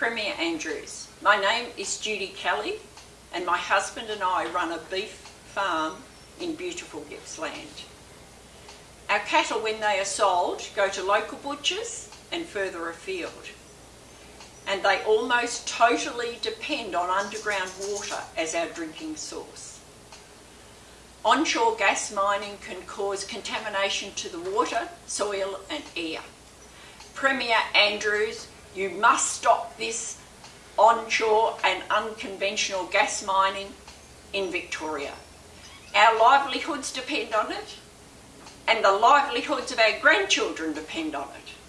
Premier Andrews. My name is Judy Kelly and my husband and I run a beef farm in beautiful Gippsland. Our cattle, when they are sold, go to local butchers and further afield. And they almost totally depend on underground water as our drinking source. Onshore gas mining can cause contamination to the water, soil and air. Premier Andrews, you must stop this onshore and unconventional gas mining in Victoria. Our livelihoods depend on it and the livelihoods of our grandchildren depend on it.